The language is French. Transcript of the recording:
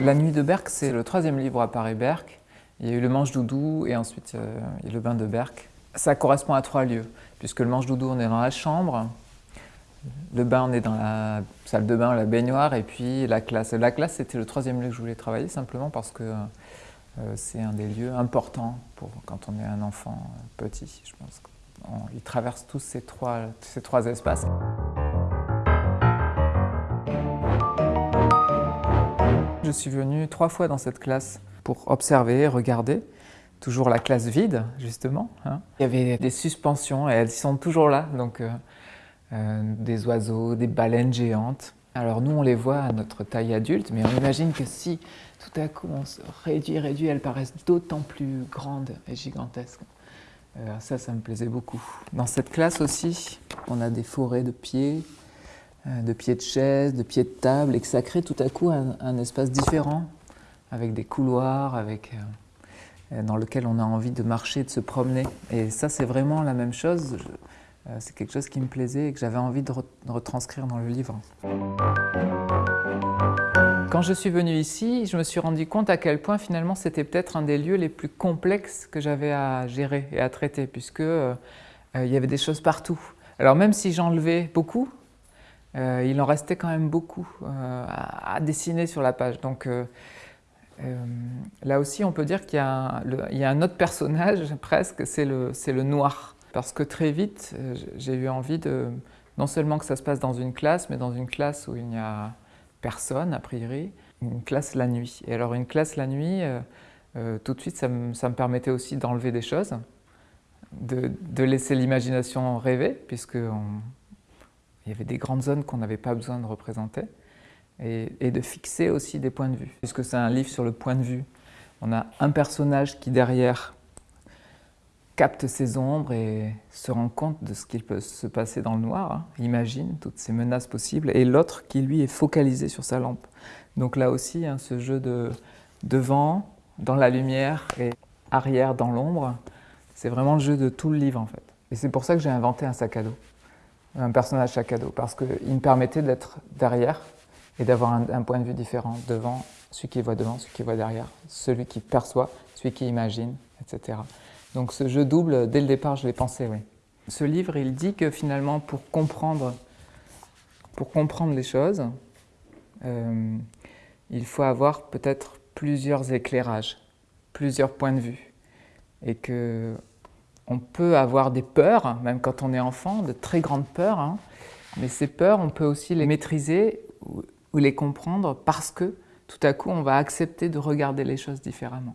La nuit de Berck, c'est le troisième livre à Paris Berck. Il y a eu le Manche Doudou et ensuite euh, le bain de Berck. Ça correspond à trois lieux, puisque le Manche Doudou, on est dans la chambre, le bain, on est dans la salle de bain, la baignoire, et puis la classe. La classe, c'était le troisième lieu que je voulais travailler, simplement parce que euh, c'est un des lieux importants pour quand on est un enfant petit, je pense. il traverse tous ces trois, ces trois espaces. Je suis venu trois fois dans cette classe pour observer, regarder. Toujours la classe vide, justement. Hein. Il y avait des suspensions et elles sont toujours là. Donc, euh, euh, des oiseaux, des baleines géantes. Alors nous, on les voit à notre taille adulte, mais on imagine que si tout à coup on se réduit, réduit, elles paraissent d'autant plus grandes et gigantesques. Euh, ça, ça me plaisait beaucoup. Dans cette classe aussi, on a des forêts de pieds, de pieds de chaise, de pieds de table, et que ça crée tout à coup un, espace différent, avec des couloirs, euh, euh, dans lequel on a envie de marcher, de se promener. Et ça, c'est vraiment la même chose. C'est quelque chose qui me plaisait et que j'avais envie de, retranscrire dans le livre. Quand je suis venu ici, je me suis rendu compte à quel point finalement c'était peut-être un des lieux les plus complexes que j'avais à gérer et à traiter, puisque il y avait des choses partout. Alors même si j'enlevais beaucoup, euh, il en restait quand même beaucoup euh, à, dessiner sur la page. Donc euh, là aussi, on peut dire qu'il y, a un autre personnage presque, c'est le, noir. Parce que très vite, j'ai eu envie de, non seulement que ça se passe dans une classe, mais dans une classe où il n'y a personne, a priori, une classe la nuit. Et alors une classe la nuit, tout de suite, ça me, permettait aussi d'enlever des choses, de, de laisser l'imagination rêver, puisque on, il y avait des grandes zones qu'on n'avait pas besoin de représenter et, de fixer aussi des points de vue. Puisque c'est un livre sur le point de vue, on a un personnage qui derrière capte ses ombres et se rend compte de ce qu'il peut se passer dans le noir, hein, imagine toutes ces menaces possibles, et l'autre qui lui est focalisé sur sa lampe. Donc là aussi, hein, ce jeu de devant, dans la lumière et arrière dans l'ombre, c'est vraiment le jeu de tout le livre en fait. Et c'est pour ça que j'ai inventé un sac à dos un personnage à dos, parce qu'il me permettait d'être derrière et d'avoir un, point de vue différent, devant, celui qui voit devant, celui qui voit derrière, celui qui perçoit, celui qui imagine, etc. Donc ce jeu double, dès le départ, je l'ai pensé, oui. Ce livre, il dit que finalement, pour comprendre, pour comprendre les choses, euh, il faut avoir peut-être plusieurs éclairages, plusieurs points de vue, et que on peut avoir des peurs, même quand on est enfant, de très grandes peurs, hein. mais ces peurs, on peut aussi les maîtriser ou les comprendre parce que tout à coup, on va accepter de regarder les choses différemment.